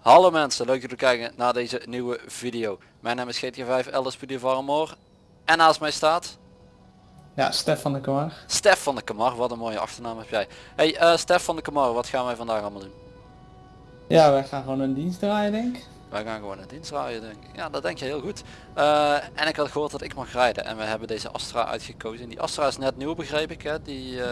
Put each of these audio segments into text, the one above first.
Hallo mensen, leuk dat jullie kijken naar deze nieuwe video. Mijn naam is GTA 5 LSPD Varmoor en naast mij staat Ja, Stef van der Kamar. Stef van de Kamar. Wat een mooie achternaam heb jij. Hey uh, Stef van de Kamar, wat gaan wij vandaag allemaal doen? Ja, wij gaan gewoon een dienst draaien denk ik. Wij gaan gewoon een dienst draaien denk ik. Ja, dat denk je heel goed. Uh, en ik had gehoord dat ik mag rijden en we hebben deze Astra uitgekozen. Die Astra is net nieuw begreep ik hè. Die, uh,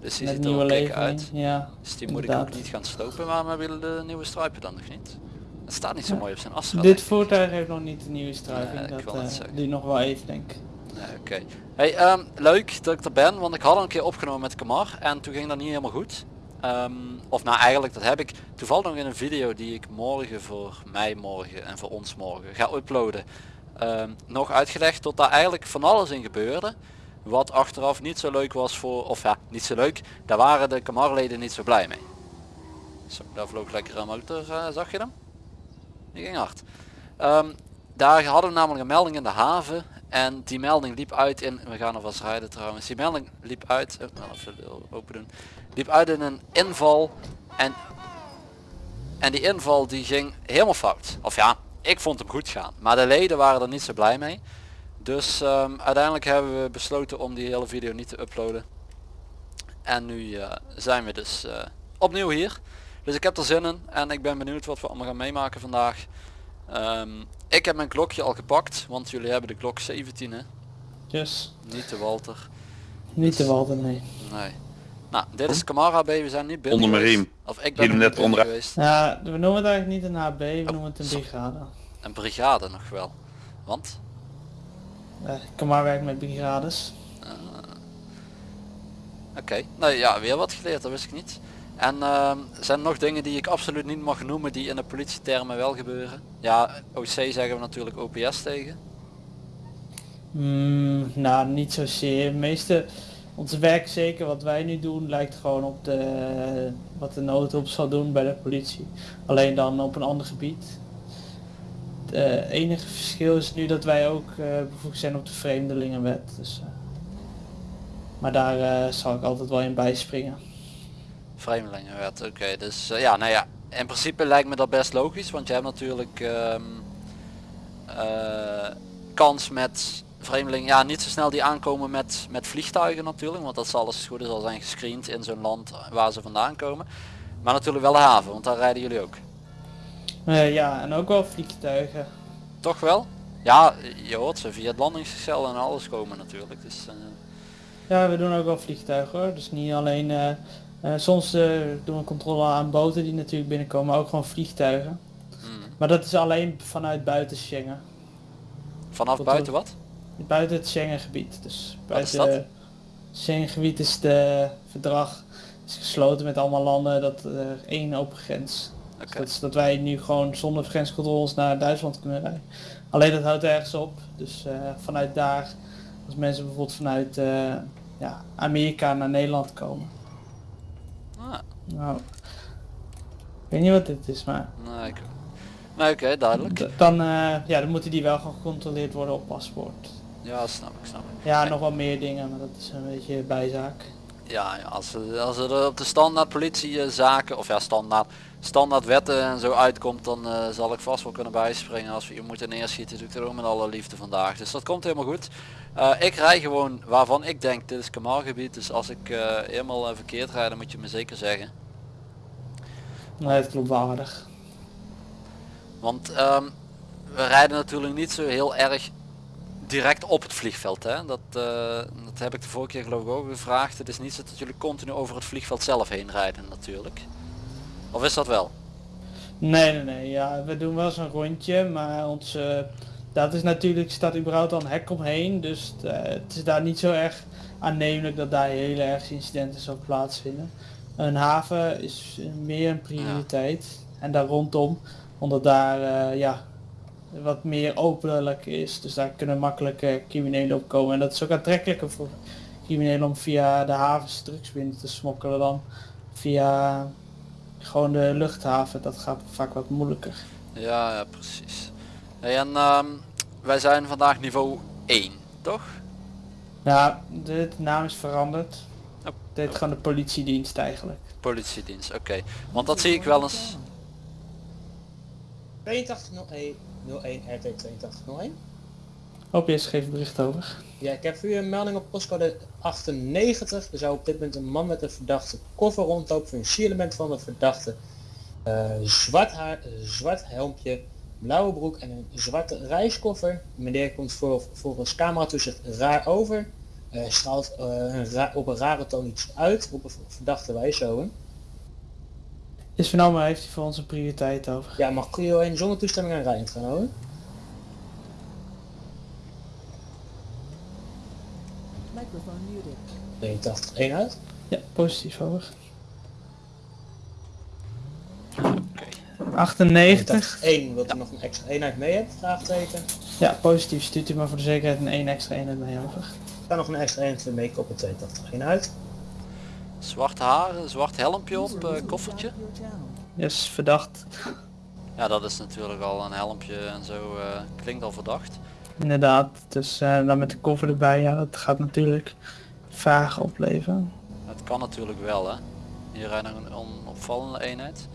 dus die Met ziet er levering. uit. Ja, Dus die moet ik ook niet gaan slopen. Waarom hebben jullie de nieuwe stripen dan nog niet? Het staat niet zo Ja. mooi op zijn Astra. Dit voertuig heeft nog niet de nieuwe. Nee, ik dat eh, duurt nog wel even denk ik. Nee, Oké. Hey, ehm, leuk dat ik er ben, want ik had al een keer opgenomen met Kamar en toen ging dat niet helemaal goed. Ehm, of nou eigenlijk dat heb ik toevallig nog in een video die ik morgen voor mij morgen en voor ons morgen ga uploaden. ehm, nog uitgelegd tot daar eigenlijk van alles in gebeurde. Wat achteraf niet zo leuk was voor, of ja, niet zo leuk. Daar waren de Kamarleden niet zo blij mee. Zo, daar vloog lekker een motor, eh, zag je hem? Die ging hard. Ehm, daar hadden we namelijk een melding in de haven en die melding liep uit in, we gaan alvast rijden trouwens, die melding liep uit, oh, nou, open doen, liep uit in een inval en, en die inval die ging helemaal fout. Of ja, ik vond hem goed gaan, maar de leden waren er niet zo blij mee. Dus ehm, uiteindelijk hebben we besloten om die hele video niet te uploaden. En nu eh, zijn we dus eh, opnieuw hier. Dus ik heb er zin in en ik ben benieuwd wat we allemaal gaan meemaken vandaag. Ehm, ik heb mijn klokje al gepakt, want jullie hebben de klok 17 hè, Dus niet de Walter. niet te walten, nee. Nee. Nou, dit is Camara B, we zijn niet binnen Onder mijn riem. Of ik ben Hier net onder- geweest. Ja, we noemen het eigenlijk niet een HB, we Oh, noemen het een sorry. brigade. Een brigade nog wel. Want? Uh, Kamar werkt met brigades. Oké, nou ja, weer wat geleerd, dat wist ik niet. En ehm, zijn er nog dingen die ik absoluut niet mag noemen die in de politietermen wel gebeuren? Ja, OC zeggen we natuurlijk OPS tegen. Mm, nou, niet zozeer. Meeste, ons werk zeker wat wij nu doen lijkt gewoon op de, wat de noodhulp zal doen bij de politie. Alleen dan op een ander gebied. Het enige verschil is nu dat wij ook eh, bevoegd zijn op de vreemdelingenwet. Dus, eh, maar daar eh, zal ik altijd wel in bijspringen. Vreemdelingenwet, oké. dus eh, ja, nou ja, in principe lijkt me dat best logisch, want je hebt natuurlijk ehm, eh, kans met vreemdelingen, ja niet zo snel die aankomen met, met vliegtuigen natuurlijk, want dat zal als het goed is al zijn gescreend in zo'n land waar ze vandaan komen. Maar natuurlijk wel de haven, want daar rijden jullie ook. Eh, ja, en ook wel vliegtuigen. Toch wel? Ja, je hoort ze via het landingsgestel en alles komen natuurlijk. Dus, Ja, we doen ook wel vliegtuigen hoor. Dus niet alleen, eh, soms eh, doen we controle aan boten die natuurlijk binnenkomen, maar ook gewoon vliegtuigen. hmm. Maar dat is alleen vanuit buiten Schengen. Vanaf Tot- buiten wat? Buiten het Schengengebied. Dus Wat is buiten dat? het Schengengebied is de verdrag is gesloten met allemaal landen dat er één open grens. Dus dat is dat wij nu gewoon zonder grenscontroles naar Duitsland kunnen rijden. Alleen dat houdt ergens op. Dus eh, vanuit daar, als mensen bijvoorbeeld vanuit eh, ja, Amerika naar Nederland komen. Nou, ik weet niet wat dit is, maar nee, ik... nee oké, duidelijk. d- dan, eh, ja, dan moeten die wel gecontroleerd worden op paspoort. Ja, snap ik, snap ik. Ja, nog wel meer dingen, maar dat is een beetje bijzaak. Ja, als, er- als er op de standaard politiezaken, of ja standaard, standaard wetten en zo uitkomt, dan eh, zal ik vast wel kunnen bijspringen. Als we je moeten neerschieten, doe ik dat ook met alle liefde vandaag. Dus dat komt helemaal goed. Eh, ik rij gewoon waarvan ik denk, dit is Kamalgebied, dus als ik eh, helemaal eh, verkeerd rijd, dan moet je me zeker zeggen. Nee, het klopt wel aardig. Want ehm, we rijden natuurlijk niet zo heel erg direct op het vliegveld. Hè? Dat, eh, dat heb ik de vorige keer geloof ik ook gevraagd. Het is niet zo dat jullie continu over het vliegveld zelf heen rijden natuurlijk. Of is dat wel? Nee, nee, nee. Ja, we doen wel zo'n rondje, maar ons, eh, dat is natuurlijk, staat überhaupt al een hek omheen. Dus eh, het is daar niet zo erg aannemelijk dat daar heel erg incidenten zal plaatsvinden. Een haven is meer een prioriteit. En daar rondom, omdat daar ja, wat meer openlijk is. Dus daar kunnen makkelijk eh, criminelen op komen. En dat is ook aantrekkelijker voor criminelen om via de havens drugs binnen te smokkelen dan via gewoon de luchthaven. Dat gaat vaak wat moeilijker. Ja, ja precies. Hey, en ehm, wij zijn vandaag niveau 1, toch? Ja, de naam is veranderd. Oh. Het heet gewoon de politiedienst eigenlijk. Politiedienst, oké. Want dat zie ik wel eens. 8201 01 RT 8201. OPS geeft bericht over. Ja, ik heb voor u een melding op postcode 98. Er zou op dit moment een man met een verdachte koffer rondlopen. Sierelement van de verdachte. Eh, zwart haar, eh, zwart helmpje, blauwe broek en een zwarte reiskoffer. Meneer komt voor, volgens camera toezicht raar over. Eh, straalt eh, op een rare toon iets uit. Op een verdachte wijze. Is vernomen heeft hij voor onze prioriteit over. Ja, mag Clio 1 zonder toestemming aan rijden gaan houden? Microphone muted. 82 1 uit. Ja, positief over. Oké. 98. 1 wilt u nog een extra eenheid mee hebben? Vraagteken. Ja, positief. Stuurt u maar voor de zekerheid een één extra eenheid mee over. Ga nog een extra eenheid mee op het 82 1 uit. Zwart haar, zwart helmpje op, eh, koffertje. Yes, verdacht. Ja, dat is natuurlijk al een helmpje en zo eh, klinkt al verdacht. Inderdaad. Dus eh, dan met de koffer erbij, ja, dat gaat natuurlijk vragen opleveren. Het kan natuurlijk wel hè. Hier rijdt een onopvallende eenheid.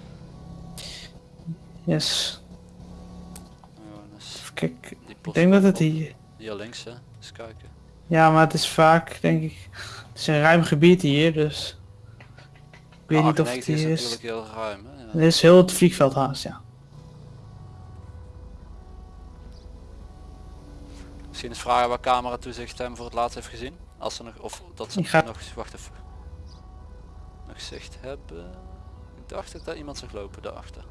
Yes. Oh, dus die Ik denk dat het hier... Hier links hè. Eens kijken. Ja, maar het is vaak, denk ik... Het is een ruim gebied hier, dus... Ik weet Ah, niet of het 98 hier is is. heel ruim hè. Ja. Is heel het vliegveld haast, ja. Misschien eens vragen waar camera toezicht hem voor het laatst heeft gezien. Als ze nog, of dat ze ga- nog, wacht even. Nog zicht hebben. Ik dacht dat daar iemand zag lopen daarachter.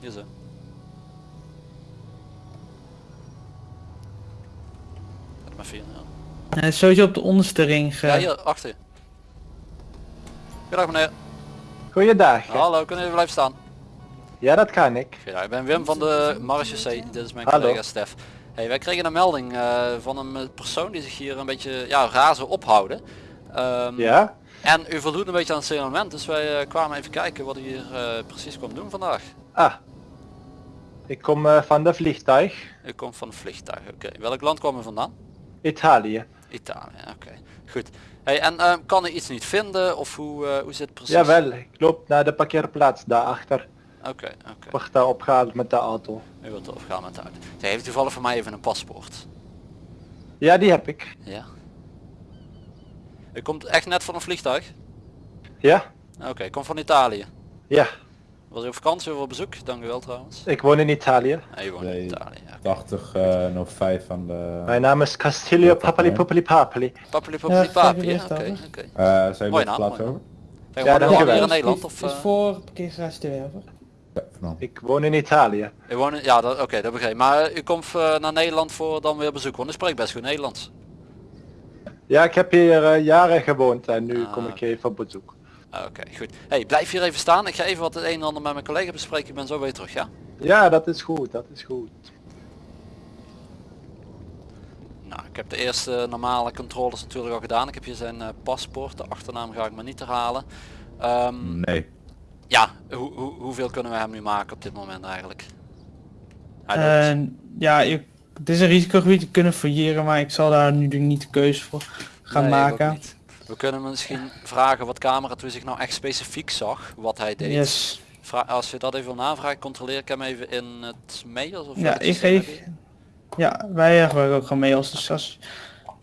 Hier zo. Maar vier, ja. Hij is sowieso op de onderste ring ge... ja, hier, achter je. Goedendag meneer. Goeiedag. Hallo, kunnen jullie blijven staan? Ja, dat kan ik. Ja, ik ben Wim van de Marechaussee, dit is mijn Hallo. collega Stef. Hey, wij kregen een melding eh, van een eh, persoon die zich hier een beetje ja, raar zou ophouden. Ehm, Ja? En u voldoet een beetje aan het signalement, dus wij eh, kwamen even kijken wat u hier eh, precies kwam doen vandaag. Ah. Ik kom eh, van de vliegtuig. U komt van een vliegtuig, oké. Welk land kwam u vandaan? Italië. Italië, oké. Goed. Hey, en ehm, kan u iets niet vinden of hoe, eh, hoe zit het precies? Jawel, ik loop naar de parkeerplaats daarachter. Oké, oké. Word daar opgehaald met de auto. U wilt opgaan met de auto. Zij heeft toevallig voor mij even een paspoort. Ja, die heb ik. Ja. U komt echt net van een vliegtuig? Ja? Oké, ik kom van Italië. Ja. Was u op vakantie of op bezoek? Dank u wel trouwens. Ik woon in Italië. Nee, je woont in. Italië. Ja. 80 eh nog 5 van de... Mijn naam is Castillo dat Papali mij. Papali Papali. Papili Ja, papi, je oké, oké. Eh zijn Mooi op naam, plaats mooi over? Kijk, Ja, ja, hier in Nederland of... is eh, voor parkeergarage 2 over. Ja. Ik woon in Italië. u woont in- ja, dat- oké, dat begrijp ik. Maar eh, u komt eh, naar Nederland voor dan weer bezoek, want u spreekt best goed Nederlands. Ja, ik heb hier eh, jaren gewoond en nu Ah, kom ik even op bezoek. Ah, Oké, goed. Hey, blijf hier even staan. Ik ga even wat het een en ander met mijn collega bespreken. Ik ben zo weer terug, ja? Ja, dat is goed, dat is goed. Nou, ik heb de eerste normale controles natuurlijk al gedaan. Ik heb hier zijn eh, paspoort. De achternaam ga ik maar niet herhalen. Ehm, Nee. Ja, hoe, hoe, hoeveel kunnen we hem nu maken op dit moment eigenlijk? En ja, je, het is een risicogebied, je kunnen fouilleren, maar ik zal daar nu niet de keuze voor gaan Nee, ik ook maken. We kunnen misschien vragen wat camera zich nou echt specifiek zag, wat hij deed. Yes. Vra- als je dat even wil navragen, controleer ik hem even in het mails of Ja, ik geef... Ja, wij gebruiken ook gewoon mails, dus als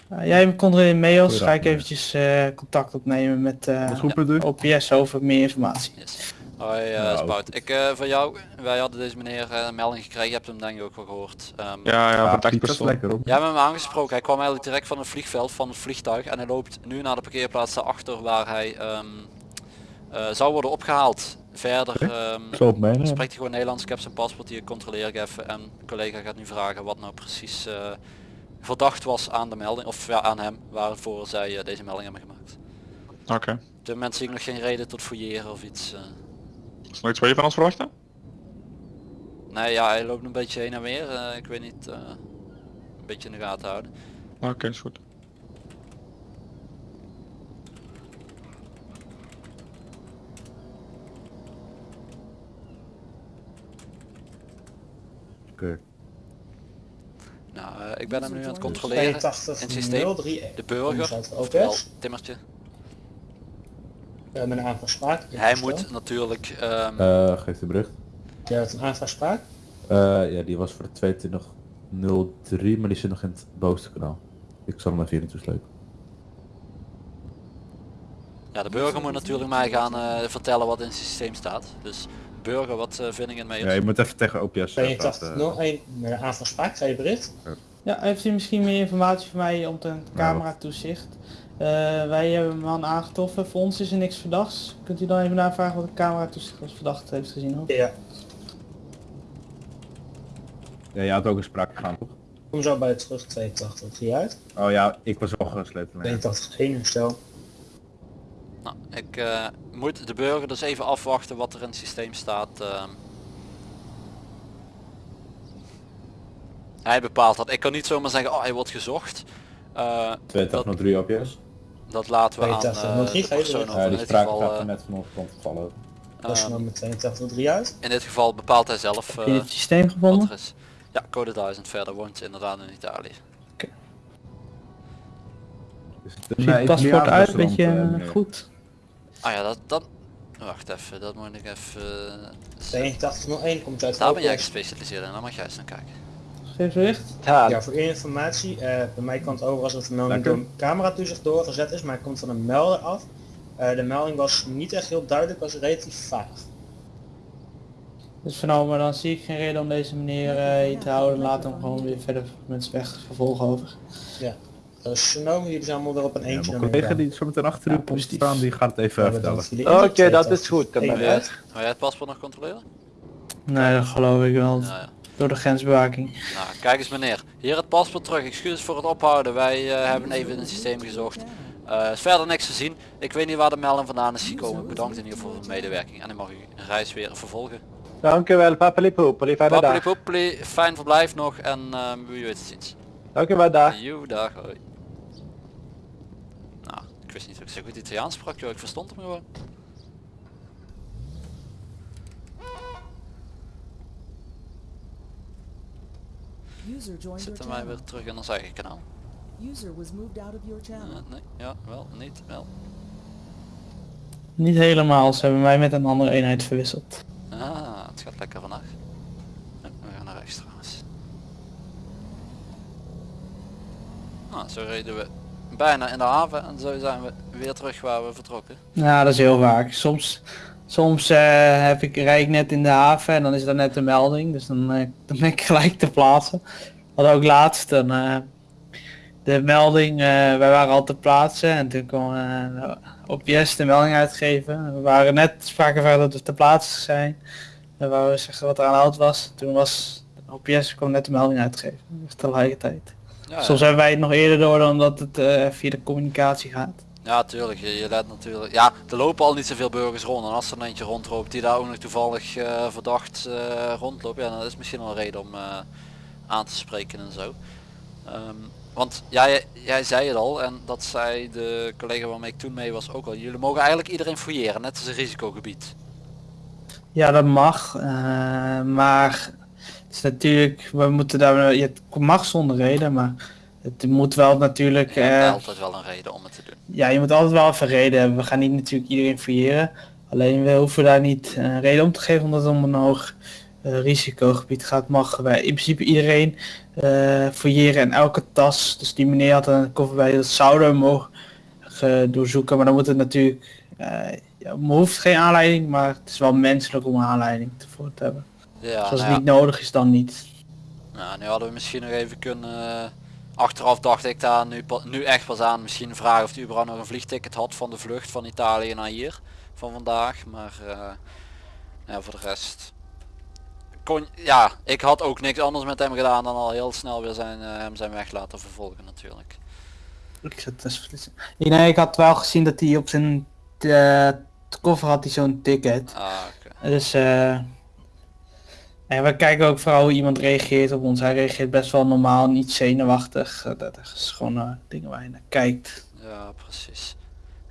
eh, jij controleert mails, ga ik eventjes eh, contact opnemen met eh, Wat roepen u? OPS over meer informatie. Yes. Hoi uh, Nou, Spout. Ik eh van jou, wij hadden deze meneer eh, een melding gekregen, je hebt hem denk ik ook wel gehoord. Ehm, Ja, ja, Ja, contact Piet, dat is lekker op. Jij hebt hem aangesproken, hij kwam eigenlijk direct van het vliegveld, van het vliegtuig en hij loopt nu naar de parkeerplaats daarachter waar hij ehm, eh, zou worden opgehaald. Verder ehm, mee. spreekt hij gewoon Nederlands, ik heb zijn paspoort hier, controleer ik even en een collega gaat nu vragen wat nou precies eh, verdacht was aan de melding, of ja, aan hem, waarvoor zij eh, deze melding hebben gemaakt. Oké. Op dit moment zie ik nog geen reden tot fouilleren of iets. Is er nog iets waar je van ons verwachten? Nee, ja, hij loopt een beetje heen en weer, eh, ik weet niet, eh, een beetje in de gaten houden. Oké, is goed. Oké. Nou, eh, ik ben hem nu aan het controleren. In het systeem. 82 De burger, OPS. Timmertje. Uh, met een. Hij moet natuurlijk... ehm, Eh, geef de bericht. Je hebt een aanvraagsspraak. Eh, ja, die was voor de 2203, maar die zit nog in het bovenste kanaal. Ik zal hem even hier naartoe slepen. ja, de burger moet natuurlijk mij gaan eh, vertellen wat in het systeem staat. Dus burger, wat uh, vind ik het mee? Ja, je moet even tegen OPS eh, 8201 met een aanvraagsspraak. Ga je bericht. Ja, heeft u misschien meer informatie voor mij om ten camera toezicht? Eh, wij hebben een man aangetroffen, voor ons is er niks verdachts. Kunt u dan even navragen wat de camera toezicht als verdacht heeft gezien? Hoor? Ja. Ja, je had ook een spraak gegaan, toch? Kom zo bij het terug 82 uit. Oh ja, ik was wel geslepen. Nee. 82 1 stel. Nou, ik eh, moet de burger dus even afwachten wat er in het systeem staat. ehm. Hij bepaalt dat. Ik kan niet zomaar zeggen, oh hij wordt gezocht. Eh, dat, 2203 OPS. Dat laten we aan 8203 eh, de persoon over. Ja, In die dit spraak geval, gaat er eh, net van vallen. Dat is ehm, nummer 82 uit. in dit geval bepaalt hij zelf Heb je eh, het systeem wat gevonden? er is. Ja, code 1000 verder woont inderdaad in Italië. Is het Ziet het paspoort uit, een beetje eh, goed. Ah ja, dat, dat... Wacht even, dat moet ik even... eh, 8201 komt uit Daar ben jij gespecialiseerd in, daar mag jij eens naar kijken. Geef bericht. Ja, Ja, voor informatie, eh, bij mij kan het over als het de melding Lekker. door een camera toezicht doorgezet is, maar het komt van een melder af. Eh, de melding was niet echt heel duidelijk, was relatief vaag. Dus vernomen, dan zie ik geen reden om deze meneer eh, hier te houden. Laat hem gewoon weer verder met zijn weg vervolgen over. Dus genomen, jullie zijn allemaal weer op een Ja, eentje. mijn collega die zo meteen achter u Ja, komt staan, die gaat het even vertellen. Oké, dat is goed. Je-. Ga jij het paspoort nog controleren? Nee, dat geloof ik wel. Ja, ja. Door de grensbewaking. Nou, kijk eens meneer. Hier het paspoort terug. Excuses voor het ophouden. Wij eh, hebben even in het systeem gezocht. Eh, is verder niks te zien. Ik weet niet waar de melding vandaan is gekomen. Bedankt in ieder geval voor de medewerking. En ik mag u een reis weer vervolgen. Dankjewel, papalipoepeli, fijne dag. Pappeli poppeli, fijn verblijf nog en eh, wie weet het ziens. Dankjewel, dag. Joe, dag, hoi. Nou, ik wist niet dat ik zo goed Italiaans sprak, joh. Ik verstond hem gewoon. User joined your Zitten wij weer terug in ons eigen kanaal. User was moved out of your channel. Eh, nee, ja, wel, niet, wel. Niet helemaal, ze hebben mij met een andere eenheid verwisseld. Ah, het gaat lekker vandaag. We gaan naar rechts trouwens. Nou, zo reden we bijna in de haven en zo zijn we weer terug waar we vertrokken. Ja, dat is heel vaak. Soms, soms eh, heb ik, rijd ik net in de haven en dan is er net een melding. Dus dan, eh, dan ben ik gelijk te plaatsen. Wat ook laatst, dan, eh, de melding, wij waren al te plaatsen en toen kwam eh, OPS de melding uitgeven. We waren net spraken van dat we te plaatsen zijn. En wou we zeggen wat er aan de hand was. Toen was OPS kwam net de melding uitgeven. Dus tegelijkertijd. Ja, Soms hebben wij het nog eerder door dan dat het via de communicatie gaat. Ja, tuurlijk. Je, je natuurlijk. Ja, er lopen al niet zoveel burgers rond. En als er een eentje rondloopt die daar ook nog toevallig eh, verdacht eh, rondloopt, ja, dan is misschien wel een reden om eh, aan te spreken en zo. Ehm, want jij, jij zei het al, en dat zei de collega waarmee ik toen mee was ook al. Jullie mogen eigenlijk iedereen fouilleren, net als een risicogebied. Ja, dat mag. maar het is natuurlijk, we moeten daar, je mag zonder reden, maar het moet wel natuurlijk, Je hebt eh, altijd wel een reden om het te doen. ja, je moet altijd wel even reden hebben. We gaan niet natuurlijk iedereen fouilleren. Alleen we hoeven daar niet een reden om te geven omdat het om een hoog eh, risicogebied gaat. Mogen wij in principe iedereen eh fouilleren en elke tas. Dus die meneer had een koffer bij, dat zouden we mogen eh, doorzoeken. Maar dan moet het natuurlijk, eh ja, we hoeft geen aanleiding, maar het is wel menselijk om een aanleiding ervoor te hebben. Ja, Dus als nou ja. niet nodig is, dan niet. Nou, nu hadden we misschien nog even kunnen... achteraf dacht ik daar nu, nu echt pas aan. Misschien vragen of hij überhaupt nog een vliegticket had van de vlucht van Italië naar hier. Van vandaag. Maar eh, ja, voor de rest... Kon, ja, ik had ook niks anders met hem gedaan dan al heel snel weer zijn, eh, hem zijn weg laten vervolgen natuurlijk. Ik, zat dus nee, ik had wel gezien dat hij op zijn eh, koffer had hij zo'n ticket. Ah. Dus eh en we kijken ook vooral hoe iemand reageert op ons. Hij reageert best wel normaal, niet zenuwachtig. Eh, Dat is gewoon eh, dingen waar je naar kijkt. Ja, precies.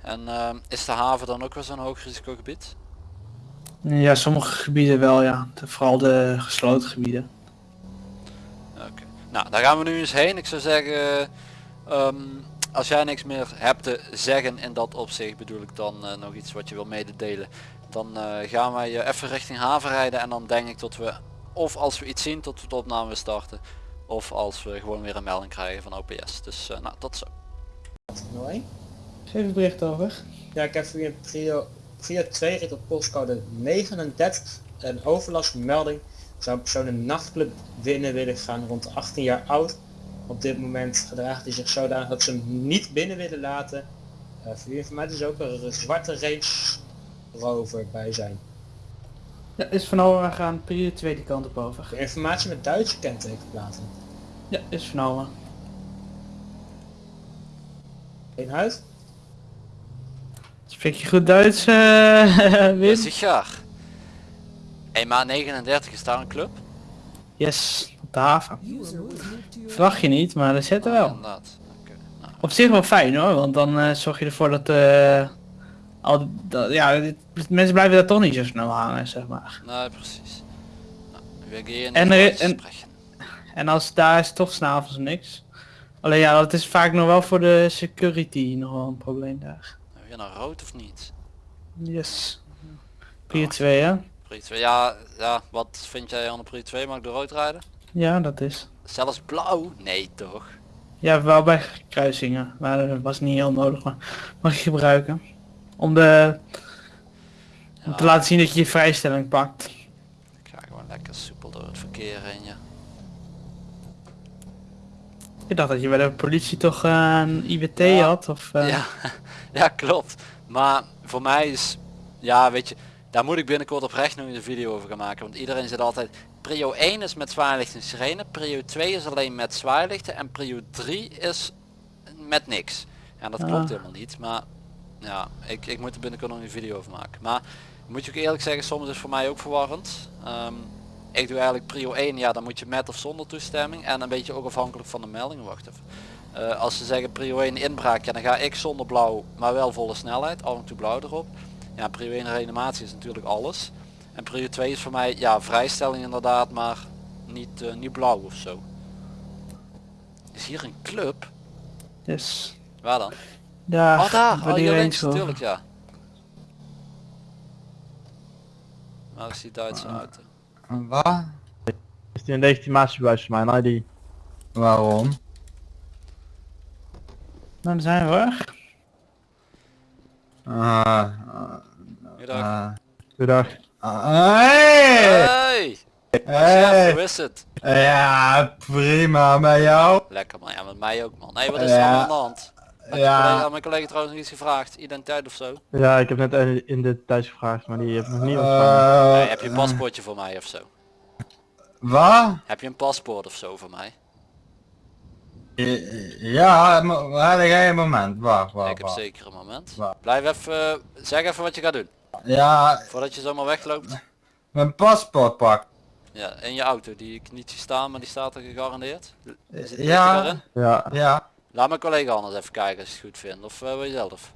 En ehm, is de haven dan ook weer zo'n hoog risicogebied? Ja, sommige gebieden wel, ja. Vooral de gesloten gebieden. Nou, daar gaan we nu eens heen. Ik zou zeggen, ehm, als jij niks meer hebt te zeggen in dat opzicht, bedoel ik dan eh, nog iets wat je wil mededelen. Dan eh, gaan wij eh, even richting haven rijden en dan denk ik dat we, of als we iets zien, tot we de opname weer starten. Of als we gewoon weer een melding krijgen van OPS. Dus eh, nou, tot zo. Één? Geef het bericht over. Ja, ik heb via een prio, prio 2 rit op postcode 39 een overlastmelding. Zou een persoon een nachtclub binnen willen gaan rond 18 jaar oud. Op dit moment gedraagt hij zich zodanig dat ze hem niet binnen willen laten. Eh voor uw informatie is ook een zwarte Range Rover bij zijn. Ja, is van over gaan. Periode 2 die kant op over. De informatie met Duitse kentekenplaten. Ja, is van. Geen huis? Spreek je goed Duits, eh Ja, Wim? sicher. Hey, maar 39 is daar een club? Yes, op de haven. Verwacht je niet, maar er Ah, wel. Nou, Op zich wel fijn hoor, want dan eh, zorg je ervoor dat, eh al dat ja, dit- mensen blijven daar toch niet zo snel hangen, zeg maar. nee, precies. Nou, we gaan En er- en-. En als daar is toch s'avonds niks. Alleen ja, dat is vaak nog wel voor de security nog wel een probleem daar. Weer naar rood of niet? Yes. Pier 2 hè? Pri 2, ja, ja, wat vind jij aan de Pri 2? Mag ik door rood rijden? Ja, dat is. Zelfs blauw? Nee toch? Ja, wel bij kruisingen. Maar dat was niet heel nodig, maar mag je gebruiken. Om de... Om te laten zien dat je je vrijstelling pakt. Ik ga gewoon lekker soepel door het verkeer heen, ja. Ik dacht dat je bij de politie toch eh, een IBT Ja. had, of... eh, Ja, ja, klopt. Maar voor mij is, ja weet je, daar moet ik binnenkort oprecht nog een video over gaan maken. Want iedereen zit altijd, prio 1 is met zwaailicht en sirene, prio 2 is alleen met zwaailichten en prio 3 is met niks. Ja, dat klopt Ah. helemaal niet, maar ja, ik, ik moet er binnenkort nog een video over maken. Maar moet je ook eerlijk zeggen, soms is het voor mij ook verwarrend. Ehm, ik doe eigenlijk prio 1, ja dan moet je met of zonder toestemming en een beetje ook afhankelijk van de melding. Wacht even. Eh, als ze zeggen prio 1 inbraak, ja, dan ga ik zonder blauw, maar wel volle snelheid, af en toe blauw erop. Ja, prio 1 reanimatie is natuurlijk alles. En prio 2 is voor mij, ja, vrijstelling inderdaad, maar niet, eh, niet blauw of zo. Is hier een club? Yes. Waar dan? Daar, oh daar, bij oh die hier Range links Rover. natuurlijk, ja. Waar is die Duitse auto? Wat? Is die een legitimatiebewijs voor mijn ID? Waarom? Nou, daar zijn we. Ah, Goedendag. Goedendag. Hey! Hey! Hey! hoe is het? Ja, prima, met jou? Lekker man, ja met mij ook man. Nee, wat is er aan de hand? Collega, Ja. mijn collega trouwens nog iets gevraagd? Identiteit of zo? Ja, ik heb net in de thuis gevraagd, maar die heb ik nog niet ontvangen. Nee, heb je een paspoortje voor mij of zo? Wat? Heb je een paspoort of zo voor mij? Ja, maar jij een moment. Wacht, ik heb zeker een moment. Waar? Blijf even, eh, zeg even wat je gaat doen. Ja, Voordat je zomaar wegloopt. mijn paspoort pak. Ja, in je auto die ik niet zie staan, maar die staat er gegarandeerd. Ja. Ja. Ja. Laat mijn collega anders even kijken als je het goed vindt. Of eh, wil je zelf?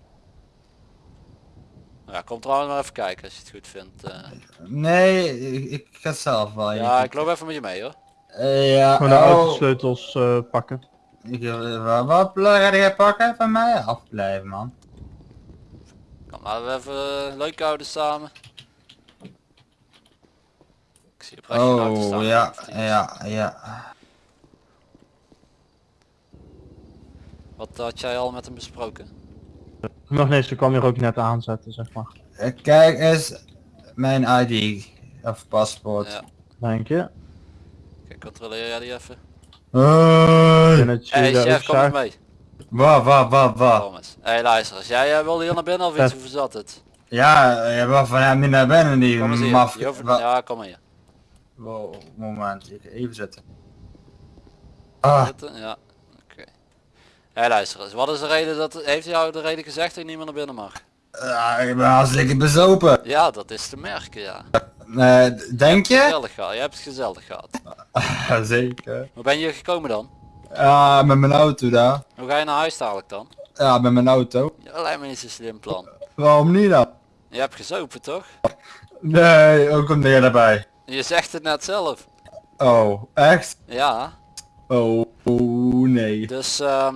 Ja, kom trouwens maar even kijken als je het goed vindt. eh. Nee, ik, ik ga zelf wel. ja, ik loop even met je mee hoor. Eh, ja, Gewoon de oh, autosleutels eh, pakken. ik, eh, wat, wat ga jij pakken van mij? Afblijven man. Kom, laten we even leuk houden samen. Ik zie op rechts een auto staan. Oh, ja, ja, ja. Wat had jij al met hem besproken? Nog nee, ze kwam hier ook net aanzetten, zeg maar. Eh, Kijk eens, mijn ID of paspoort. Ja. Denk je? Kijk, controleer jij die even? Hey. Hey chef, kom eens mee. Wat, wat, wat? Kom eens. Hey luister, als jij eh, wilde hier naar binnen of iets, hoe zat het? Ja, je was van hem niet naar binnen, die Kom eens hier. maf... Je hoeft- wa- Ja, kom maar hier. Wow, moment, ik- even zitten. Ah, Zitten? Ja. Oké. Hey luister eens, wat is de reden dat, heeft jou de reden gezegd dat je niet meer naar binnen mag? ja, ik ben hartstikke bezopen. Ja, dat is te merken, ja. Eh, denk je? Gezellig gehad, je hebt het gezellig gehad. Zeker. Hoe ben je gekomen dan? Ja, met mijn auto daar. Hoe ga je naar huis dadelijk dan? Ja, met mijn auto. Ja, lijkt me niet zo'n slim plan. Waarom niet dan? Je hebt gezopen toch? Nee, ook komt jij erbij. Je zegt het net zelf. Oh, echt? Ja. Oh, oh nee. Dus ehm,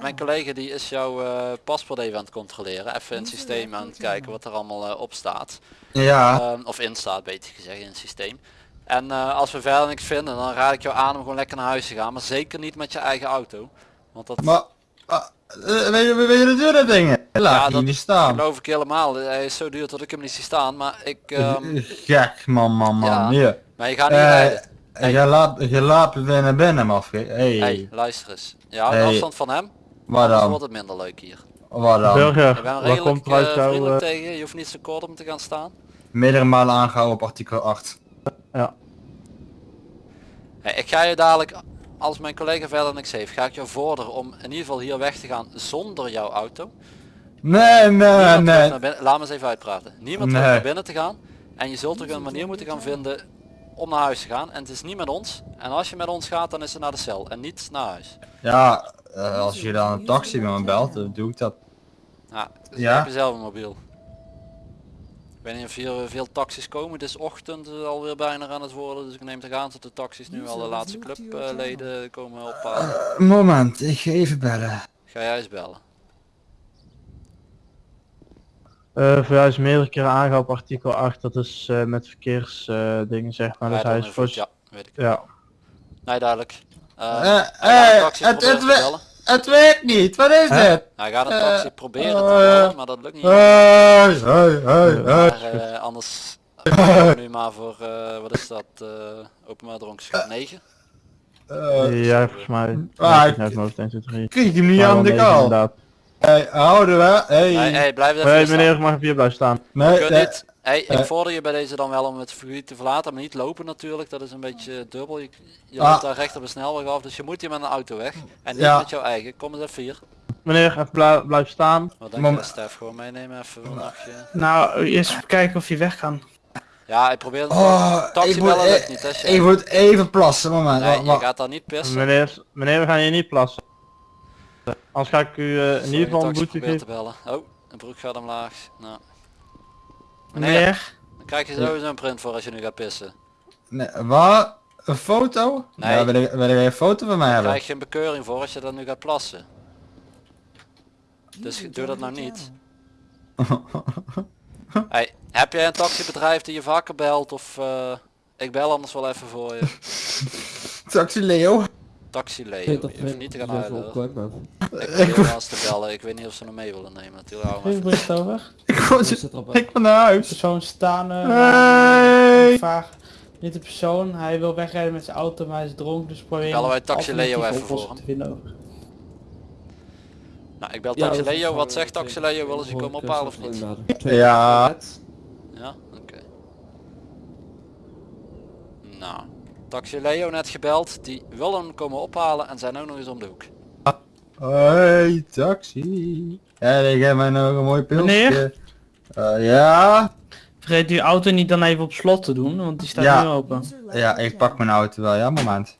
mijn collega die is jouw eh, paspoort even aan het controleren. Even in het systeem aan het kijken wat er allemaal eh, op staat. Ja. Ehm, of in staat beter gezegd in het systeem. En eh, als we verder niks vinden dan raad ik jou aan om gewoon lekker naar huis te gaan. Maar zeker niet met je eigen auto. Want dat Maar, ah, weet je, weet je de duurde dingen? Laat Ja, dat niet staan. geloof ik helemaal. Hij is zo duur dat ik hem niet zie staan. Maar ik... ehm, Gek man, man, man. Ja. Hier. maar je gaat niet Je laat, je laat weer naar binnen, mafke. Hey. Hey, luister eens. Ja, Hey. afstand van hem. Waar Anders dan? wordt het minder leuk hier. Waar dan? Burger, Ik ben redelijk komt er uit jouw... vriendelijk eh, tegen je. Je hoeft niet zo kort om te gaan staan. Meerdere malen aangehouden op artikel 8. Hey, ik ga je dadelijk, als mijn collega verder niks heeft, ga ik jou vorderen om in ieder geval hier weg te gaan zonder jouw auto. Nee, nee, nee. binnen, laat me eens even uitpraten. Niemand Nee. naar binnen te gaan. En je zult ook een manier moeten gaan vinden om naar huis te gaan. En het is niet met ons. En als je met ons gaat, dan is het naar de cel en niet naar huis. Ja, eh, als je dan een taxi met me belt, dan doe ik dat. Ja, dus Ja. heb je zelf een mobiel. Ik weet niet of hier eh, veel taxis komen. Het is ochtend eh, alweer bijna aan het worden. Dus ik neem toch aan dat de taxis nu al de laatste clubleden komen ophalen. Moment, ik ga even bellen. Ga jij eens bellen. Eh, voor jou is meerdere keren aangehouden op artikel 8. Dat is eh, met verkeersdingen dingen zeg maar. Dus Rijden hij onder is voor... Ja, weet ik. Ja. Nee, duidelijk. Uh, Eh, hij gaat eh, een taxi het- het we-. Het werkt niet, wat is dit? Hij gaat een eh, taxi proberen te eh, bellen, maar dat lukt niet. Hey, hey, hey, hey. Maar eh, anders gaan we nu maar voor, eh, wat is dat, eh openbaar dronkenschap 9. Eh, ja, volgens mij. Ah, ik- mijn hoofd 1, 2, 3. Krijg ik Maar. Hey, houden we? Hey. Hey, hey, blijf even Hey, meneer, mag even hier blijven staan. Nee, Je nee. niet, hey, ik eh. vorder je bij deze dan wel om het gebied te verlaten, maar niet lopen natuurlijk, dat is een beetje dubbel. Je, je Ah. loopt daar recht op de snelweg af, dus je moet hier met een auto weg. En niet Ja. met jouw eigen, kom eens even hier. Meneer, even blij- blijven staan. Wat denk je Stef, gewoon meenemen even een nachtje. Nou, eerst even kijken of je weg kan. Ja, ik probeer het Oh, taxi ik moet, bellen lukt e- niet, hè, ik moet even plassen, moment. Nee, je gaat daar niet pissen. Meneer, meneer, we gaan hier niet plassen. Anders ga ik u eh, in ieder geval een boete te bellen. Oh, een broek gaat omlaag. Nou. Meneer, Meneer, dan krijg je sowieso een print voor als je nu gaat pissen. Nee, wat? Een foto? Nee. Ja, wil, jij een foto van mij Daar hebben? krijg je een bekeuring voor als je dan nu gaat plassen. Dus doe dat nou niet. Hey, heb jij een taxibedrijf die je vaker belt of eh, ik bel anders wel even voor je. Taxi Leo. Taxi Leo, je hoeft niet te gaan huilen. hoor. Ik Ik wel eens te bellen, ik weet niet of ze nog mee willen nemen hem bericht over. Ik ik ben naar huis. Persoon staan. eh, Hey. Vraag. Niet de persoon, hij wil wegrijden met zijn auto, maar hij is dronken, dus probeer Bellen wij Taxi Leo even voor vinden. Nou, ik bel Taxi Leo, wat zegt Taxi Leo, willen ze je komen ophalen of niet? Ja. Ja, oké. Nou, Taxi Leo net gebeld, die willen hem komen ophalen en zijn ook nog eens om de hoek. Hey, taxi. Ja, ik heb mij nog een mooi pilsje. Meneer? Eh, ja. Vergeet uw auto niet dan even op slot te doen, want die staat Ja. nu open. Ja, ik pak mijn auto wel. Ja, moment.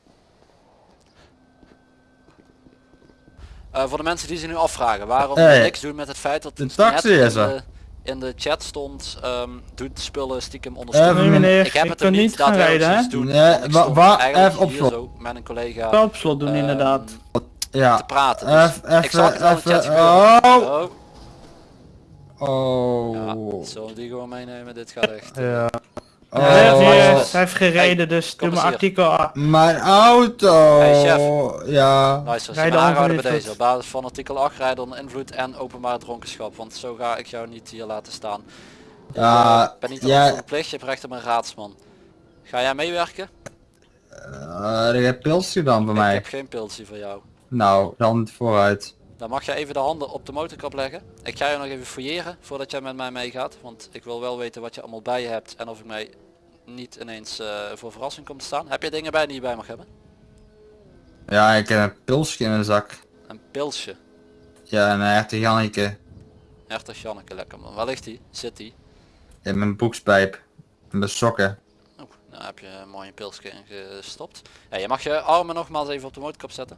Eh, voor de mensen die zich nu afvragen waarom Hey. we niks doen met het feit dat De het taxi is er. In de chat stond, ehm doet spullen stiekem onder Even stoelen. Nee meneer, Ik heb ik het er niet niet gaan rijden, hè? doen. Nee, wa- stond wa- eigenlijk even op hier slot. zo met een collega Wel op slot doen ehm, inderdaad. Ja. te praten. Dus Even, ik zag het even. Oh. Oh, ja, Oh. zullen we die gewoon meenemen? Dit gaat echt. eh, Ja. Oh. Hij heeft- hij heeft gereden, dus doe hier. artikel A. Mijn auto. Hey, chef. Ja. Luister, zijn aangehouden onder bij deze. Op basis van artikel 8 rijden onder invloed en openbare dronkenschap. Want zo ga ik jou niet hier laten staan. Ik Ja, eh, ben niet ja. ja. verplicht, je hebt recht op een raadsman. Ga jij meewerken? Uh, ik heb pilsje dan Ik mij. heb geen pilsje voor jou. Nou, dan vooruit. Dan mag je even de handen op de motorkap leggen. Ik ga je nog even fouilleren voordat jij met mij meegaat. Want ik wil wel weten wat je allemaal bij je hebt en of ik mij niet ineens eh, voor verrassing kom te staan. Heb je dingen bij die je bij mag hebben? Ja, ik heb een pilsje in mijn zak. Een pilsje. Ja, een echte Janneke. Hertog Janneke, lekker man. Waar ligt die? Zit die? In mijn broekspijp. In mijn sokken. Oh, nou heb je een mooie pilsje gestopt. Ja, je mag je armen nogmaals even op de motorkap zetten.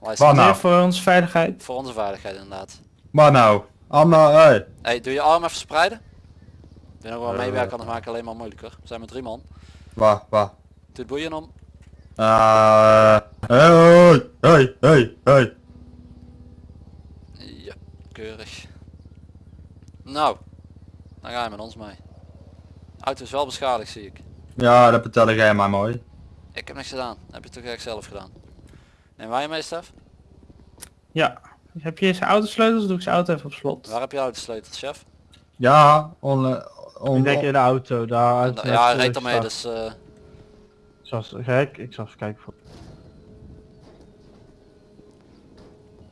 Wat nou? Voor onze veiligheid. Voor onze veiligheid inderdaad. Wat nou? Anna, hey. Hey, doe je arm even spreiden. Wil nog wel Eh. meewerken, anders maak ik alleen maar moeilijker. We zijn met drie man. Wat, wat? Doe het boeien om. Eh, hey, hey, hey, hey. Ja, keurig. Nou, dan ga je met ons mee. Auto is wel beschadigd zie ik. Ja, dat vertelde jij maar mooi. Ik heb niks gedaan. heb je toch echt zelf gedaan. Neem wij je mee Stef? Ja. Heb je zijn autosleutels? Doe ik zijn auto even op slot. Waar heb je autosleutels chef? Ja, on, on, Ik denk in de auto, daar. uit- ja, hij reed eh, ermee dus... eh, Zoals gek, ik zal even kijken voor.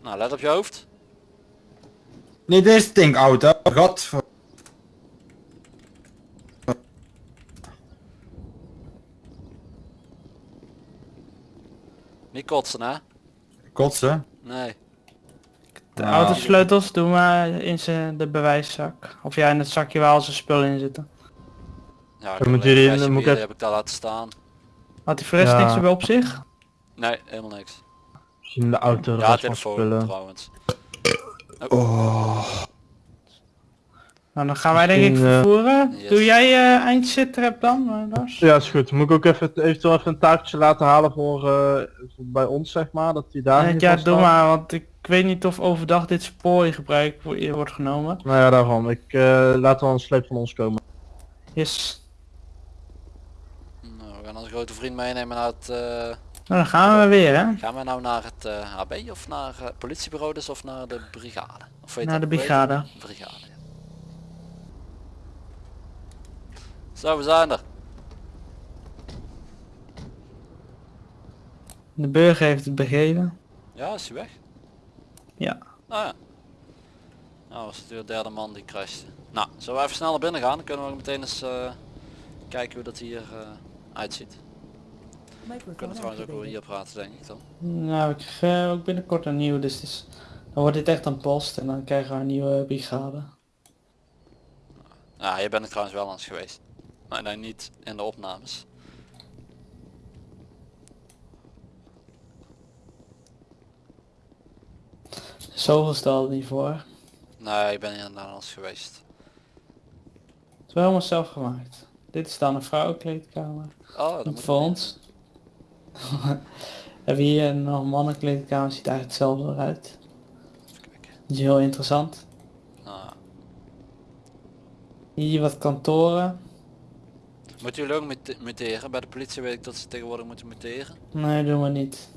nou, let op je hoofd. Niet deze stinkauto. God. Niet kotsen hè? Kotsen. Nee. De Ah. autosleutels doen maar in zijn de bewijszak. Of ja, in het zakje waar al zijn spullen in zitten. Ja, ik moet jullie- dan moet ik heb ik daar laten staan. Had rest Ja. niks meer op zich? Nee, helemaal niks. Misschien in de auto Ja, van telefoon spullen. trouwens. Nou, dan gaan wij denk ik eh, vervoeren. Yes. Doe jij eh eindsitrap dan, eh, Lars? Ja, is goed. Moet ik ook even eventueel even een taakje laten halen voor, eh, voor bij ons zeg maar, dat die daar niet ja, doe staat. maar, want ik weet niet of overdag dit spoor in gebruik wo- wordt genomen. Nou ja, daarom. Ik eh, laat wel een sleep van ons komen. Yes. Nou, we gaan onze grote vriend meenemen naar het... eh, Nou, dan gaan we weer, hè? gaan we nou naar het eh, HB of naar het politiebureau dus of naar de brigade? Of weet Naar de brigade. Brigade, ja. Zo, we zijn er. De burger heeft het begrepen. Ja, is hij weg? Ja. Ah ja. Nou, was het weer de derde man die crashte. Nou, zullen we even snel naar binnen gaan? Dan kunnen we ook meteen eens eh, kijken hoe dat hier eh, uitziet. We kunnen trouwens ook hier praten denk ik dan. Nou, ik krijg ook binnenkort een nieuwe, dus dan wordt dit echt een post en dan krijgen we een nieuwe brigade. Ja, je bent er trouwens wel eens geweest. Maar nee, niet in de opnames. Zoveel stelde niet voor. Nee, ik ben hier inderdaad eens geweest. Het is wel helemaal zelf gemaakt. Dit is dan een vrouwenkleedkamer. Oh, dat voor ons. Hebben we hier nog een mannenkleedkamer, ziet eigenlijk hetzelfde eruit. Dat is heel interessant. Ah. Hier wat kantoren. Moeten jullie ook mute- muteren? Bij de politie weet ik dat ze tegenwoordig moeten muteren. Nee, doen we niet.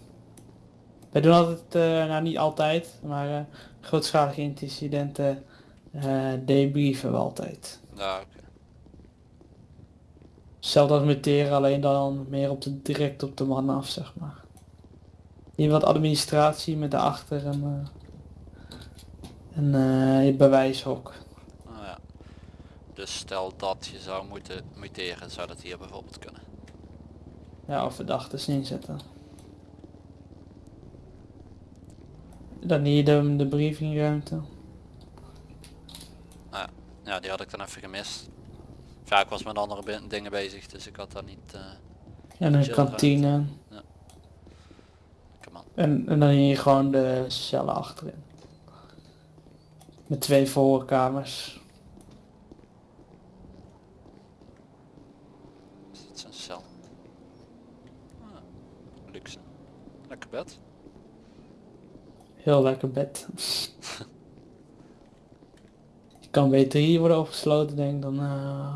Wij doen altijd, eh, nou niet altijd, maar eh, grootschalige incidenten eh debriefen we altijd. Ja, oké. Hetzelfde als muteren, alleen dan meer op de, direct op de man af, zeg maar. Hier wat administratie met daarachter een, eh een eh, bewijshok. Ja. Dus stel dat je zou moeten muteren, zou dat hier bijvoorbeeld kunnen. Ja, of verdachten inzetten. Dan hier de, de briefingruimte. Ja, die had ik dan even gemist. Ja, ik was met andere dingen bezig, dus ik had daar niet... eh En een kantine. on. En, en dan hier gewoon de cellen achterin. Met twee voorkamers. Is dit zijn cel? Ah, luxe. Lekker bed. Heel lekker bed. Je kan beter hier worden opgesloten denk ik dan eh,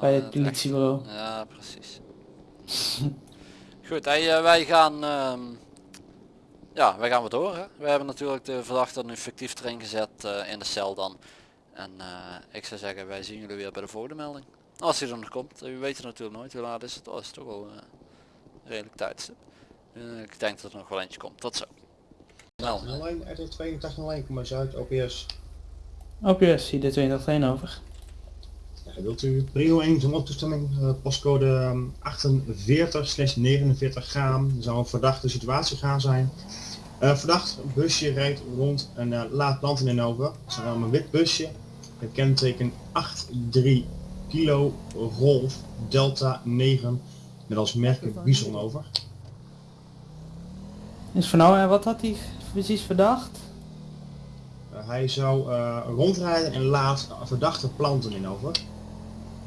bij Ah, het politiebureau. echt- Ja, precies. Goed, hey, eh, wij gaan... ehm, ja, wij gaan weer door. Hè? We hebben natuurlijk de verdachte nu fictief erin gezet eh, in de cel dan. En ik zou zeggen, wij zien jullie weer bij de volgende melding. Als hij er nog komt. U weet het natuurlijk nooit hoe laat is het. Oh, is toch wel redelijk tijdstip. Eh, ik denk dat er nog wel eentje komt. Tot zo. Melding. Alleen RD8201, kom maar Zuid, OPS. OPS, hier de 201 over. Wilt u prio 1 zo'n toestemming, eh, postcode ehm, 48-49 gaan. Er zou een verdachte situatie gaan zijn. Eh verdacht busje rijdt rond een uh, laad land in over. Het is een een wit busje. Het kenteken 83 kilo Rolf Delta 9 met als merk Bison over. Is van nou en wat had hij precies verdacht? Eh, hij zou eh, rondrijden en laat verdachte planten in over.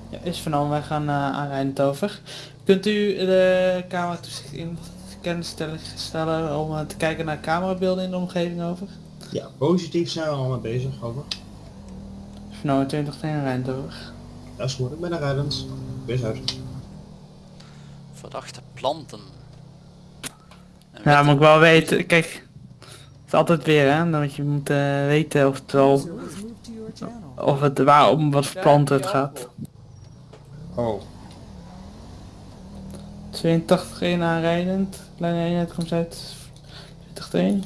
Ja, is van wij gaan uh, aanrijdend over. Kunt u de camera toezicht in kennis stellen, stellen om eh, te kijken naar camerabeelden in de omgeving over? Ja, positief zijn we al mee bezig over. Van nou 20 tegen over. Dat is goed, ik ben er rijdend. Wees uit. Verdachte planten. Ja, moet ik wel weten, kijk, het is altijd weer hè, dat je moet weten of het wel, of het waar om wat voor planten het gaat. Oh. 82 1 aanrijdend, kleine eenheid komt uit 20 1.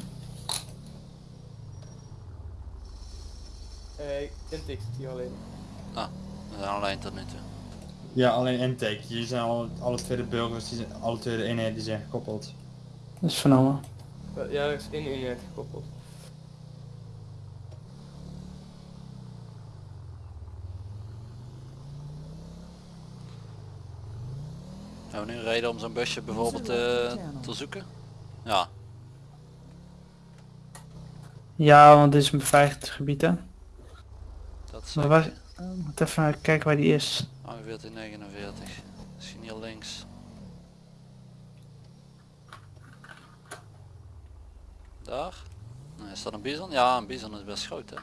Eh, kent ik die alleen. We zijn alleen tot nu toe. Ja, alleen intake. Hier zijn alle, alle tweede burgers, die zijn, alle tweede eenheden die zijn gekoppeld. Dat is vernomen. Ja, is één eenheid gekoppeld. Hebben we nu een reden om zo'n busje bijvoorbeeld eh, te zoeken? Ja, Ja, want dit is een beveiligd gebied hè. dat is uh, moet even kijken waar die is. 49, Misschien hier links. Daar? Nee, is dat een bison? Ja, een bison is best groot hè.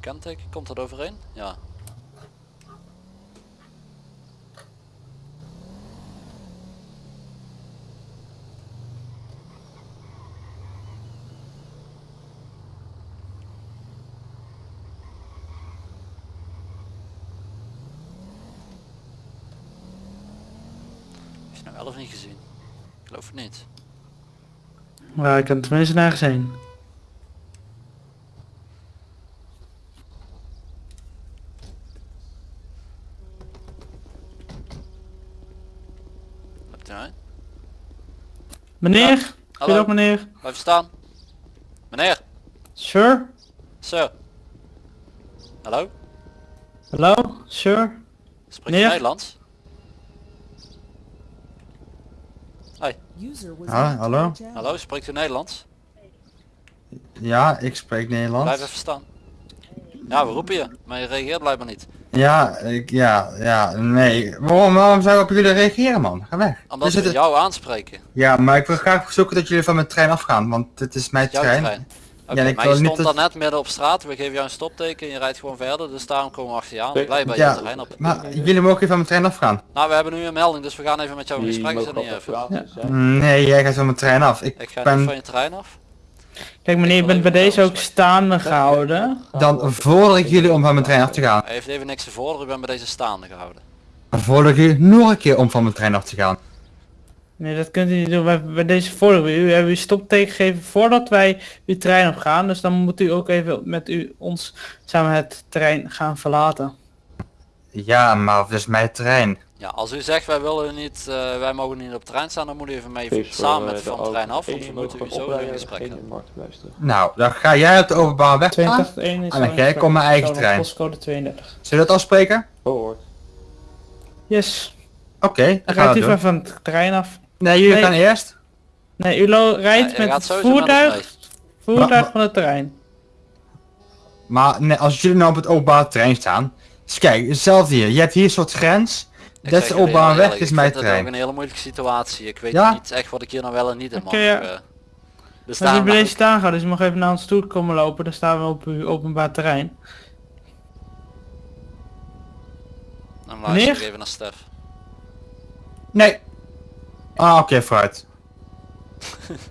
Kenteken, komt dat overeen? Ja. Heb je nou wel of niet gezien? Ik geloof het niet. Maar ik kan tenminste nergens heen. Meneer? Hallo. Goedendag meneer. Blijf staan. Meneer, Sir? sir. Hallo? Hallo? Sir? Spreek je Meneer? Nederlands? Was Ah, hallo? Hallo, spreekt u Nederlands? Ja, ik spreek Nederlands. Blijf even staan. Ja, we roepen je, maar je reageert blijkbaar niet. Ja, ik, ja, ja, nee. Waarom, waarom zou ik op jullie reageren, man? Ga weg. Omdat We we zitten- jou aanspreken. Ja, maar ik wil graag verzoeken dat jullie van mijn trein afgaan, want het is mijn trein. trein. Oké, Ja, ik maar je stond daar net midden op straat, we geven jou een stopteken en je rijdt gewoon verder, dus daarom komen we achter je aan. Nee. Blij bij Ja, je terrein op. Maar jullie mogen even van mijn trein afgaan. Nou, we hebben nu een melding, dus we gaan even met jou in gesprek. Even? Nee, jij gaat van mijn trein af. Ik Ik ga ben niet van je terrein af. Kijk meneer, je wil bent bij deze ook staande gehouden. dan vorder ik jullie om van mijn trein af te gaan. Hij heeft even niks te vorderen, ik ben bij deze staande gehouden. Dan vorder ik jullie nog een keer om van mijn trein af te gaan. Nee, dat kunt u niet doen. Bij, bij deze voordeel. U hebben u stopteken gegeven voordat wij uw trein op gaan. Dus dan moet u ook even met u ons samen het terrein gaan verlaten. Ja, maar het is mijn trein. Ja, als u zegt wij willen niet, eh, wij mogen niet op het terrein staan, dan moet u even mee Feest samen eh, met de van het terrein af, want auto. we moeten u zo in gesprek. Nou, dan ga jij op de openbare weg. 281 is Ah, dan ga ik op mijn eigen trein. Postcode 32. Zullen we dat afspreken? Gehoord. Yes. Oké, dan we u het van het terrein af. Nee, jullie Nee. gaan eerst. Nee, u lo- rijdt Ja, je met het voertuig, voertuig Maar- van het terrein. Maar nee, als jullie nou op het openbare trein staan. Dus kijk, hetzelfde hier. Je hebt hier een soort grens. Ik Dat is je openbare weg, is ik mijn vind het ook trein. een hele moeilijke situatie. Ik weet Ja? niet echt wat ik hier nou wel en niet in mag. Oké, ja. Maar u daarom bent mag deze staan gaan, dus u mag even naar ons toe komen lopen. Dan staan we op uw openbaar terrein. ik- dan luister ik even naar Stef. Nee. Ah, oké, vooruit.